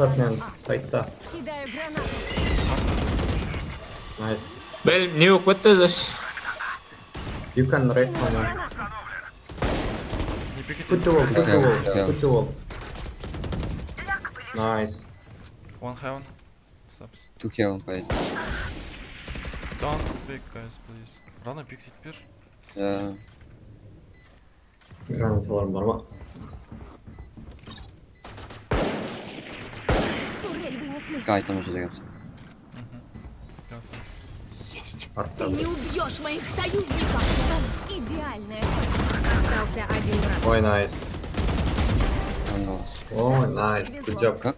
Start man. Side'da. Кидаю гранату. Nice. Well, nuke, what the this? You can raise someone. Не пикайте. Put the wall, put the Okay, wall, okay. put the wall. Nice. One heaven. Steps. Two heaven played. Don't pick, guys, please. Rana pick теперь. Yeah. Granatalarım var ama. Кайтон уже дается. Есть. Ты не убьешь моих союзников. Там идеальная Остался один враг. Ой, найс. Ой, найс. Good job. Как